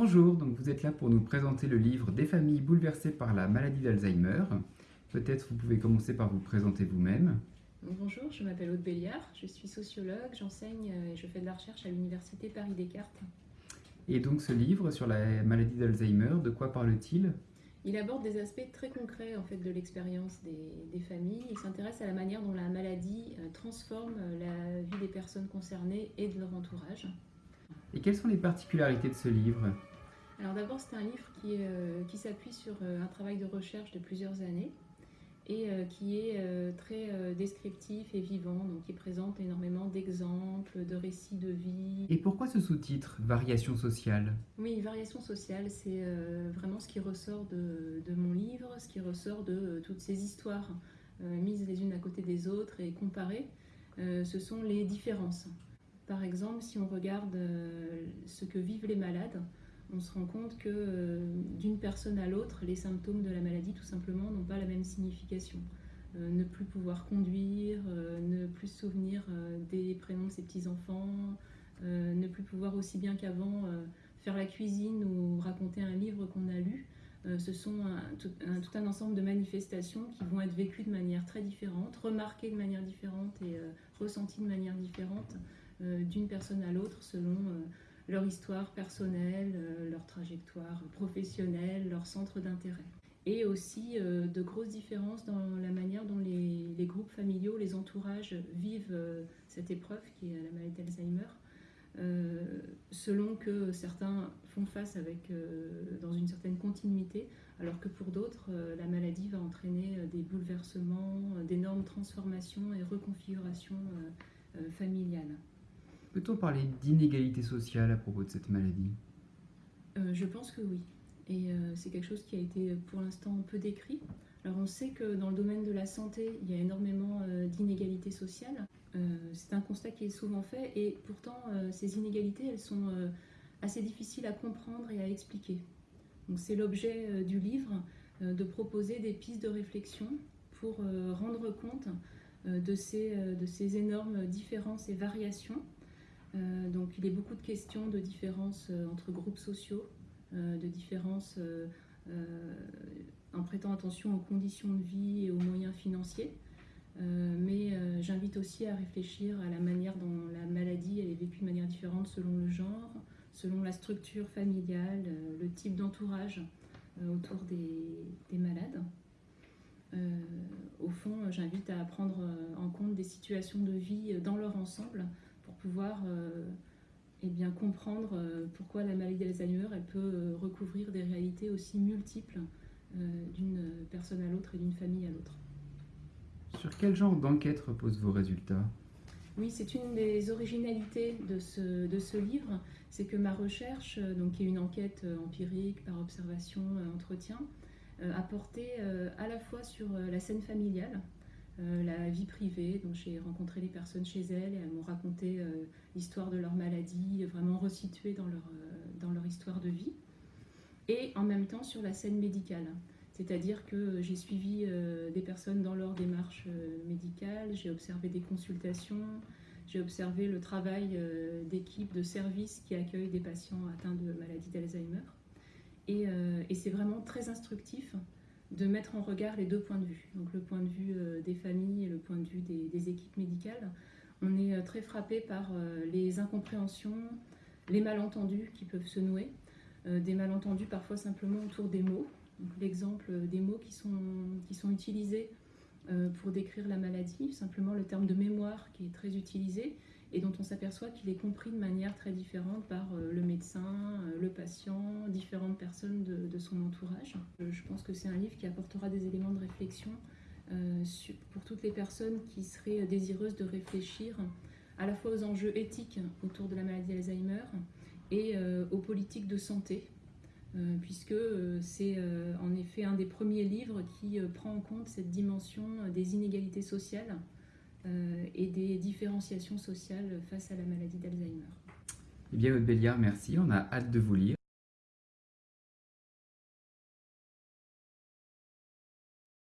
Bonjour, donc vous êtes là pour nous présenter le livre Des familles bouleversées par la maladie d'Alzheimer. Peut-être vous pouvez commencer par vous présenter vous-même. Bonjour, je m'appelle Aude Béliard, je suis sociologue, j'enseigne et je fais de la recherche à l'Université Paris-Descartes. Et donc ce livre sur la maladie d'Alzheimer, de quoi parle-t-il? Il aborde des aspects très concrets en fait, de l'expérience des, familles. Il s'intéresse à la manière dont la maladie euh, transforme la vie des personnes concernées et de leur entourage. Et quelles sont les particularités de ce livre? Alors d'abord, c'est un livre qui, euh, qui s'appuie sur euh, un travail de recherche de plusieurs années et euh, qui est très descriptif et vivant, donc qui présente énormément d'exemples, de récits de vie. Et pourquoi ce sous-titre, Variation sociale? Oui, Variation sociale, c'est vraiment ce qui ressort de, de, mon livre, ce qui ressort de toutes ces histoires mises les unes à côté des autres et comparées. ce sont les différences. Par exemple, si on regarde ce que vivent les malades, on se rend compte que euh, d'une personne à l'autre, les symptômes de la maladie, tout simplement, n'ont pas la même signification. Euh, ne plus pouvoir conduire, ne plus se souvenir des prénoms de ses petits-enfants, ne plus pouvoir aussi bien qu'avant faire la cuisine ou raconter un livre qu'on a lu. ce sont tout, un, ensemble de manifestations qui vont être vécues de manière très différente, remarquées de manière différente et ressenties de manière différente euh, d'une personne à l'autre selon euh, leur histoire personnelle, euh, leur trajectoire professionnelle, leur centre d'intérêt. Et aussi de grosses différences dans la manière dont les, groupes familiaux, les entourages vivent cette épreuve qui est la maladie d'Alzheimer. selon que certains font face avec, dans une certaine continuité, alors que pour d'autres, la maladie va entraîner des bouleversements, d'énormes transformations et reconfigurations familiales. Peut-on parler d'inégalité sociale à propos de cette maladie? Euh, Je pense que oui. Et euh, c'est quelque chose qui a été pour l'instant peu décrit. Alors on sait que dans le domaine de la santé, il y a énormément euh, d'inégalités sociales. c'est un constat qui est souvent fait et pourtant ces inégalités, elles sont assez difficiles à comprendre et à expliquer. Donc c'est l'objet du livre de proposer des pistes de réflexion pour rendre compte de, ces, énormes différences et variations euh, donc il y a beaucoup de questions de différences euh, entre groupes sociaux, euh, de différences en prêtant attention aux conditions de vie et aux moyens financiers. mais j'invite aussi à réfléchir à la manière dont la maladie est vécue de manière différente selon le genre, selon la structure familiale, le type d'entourage autour des, malades. au fond, j'invite à prendre en compte des situations de vie dans leur ensemble pouvoir euh, eh bien, comprendre euh, pourquoi la maladie d'Alzheimer elle peut euh, recouvrir des réalités aussi multiples d'une personne à l'autre et d'une famille à l'autre. Sur quel genre d'enquête reposent vos résultats? Oui, c'est une des originalités de ce, de ce livre, c'est que ma recherche, donc, qui est une enquête empirique par observation, entretien, a porté à la fois sur la scène familiale, euh, la vie privée. Donc j'ai rencontré les personnes chez elles et elles m'ont raconté euh, l'histoire de leur maladie, vraiment resituée dans leur, euh, dans leur histoire de vie. Et en même temps sur la scène médicale. C'est-à-dire que j'ai suivi des personnes dans leur démarche médicale, j'ai observé des consultations, j'ai observé le travail d'équipes de services qui accueillent des patients atteints de maladie d'Alzheimer. Et, et c'est vraiment très instructif de mettre en regard les deux points de vue, donc le point de vue euh, des familles et le point de vue des, équipes médicales. On est euh, très frappé par euh, les incompréhensions, les malentendus qui peuvent se nouer, des malentendus parfois simplement autour des mots. L'exemple des mots qui sont, qui sont utilisés pour décrire la maladie, simplement le terme de mémoire qui est très utilisé, et dont on s'aperçoit qu'il est compris de manière très différente par euh, le médecin, euh, le patient, différentes personnes de, son entourage. Euh, je pense que c'est un livre qui apportera des éléments de réflexion pour toutes les personnes qui seraient désireuses de réfléchir à la fois aux enjeux éthiques autour de la maladie d'Alzheimer et aux politiques de santé, puisque c'est en effet un des premiers livres qui prend en compte cette dimension des inégalités sociales et des différenciations sociales face à la maladie d'Alzheimer. Eh bien, Aude Béliard, merci. On a hâte de vous lire.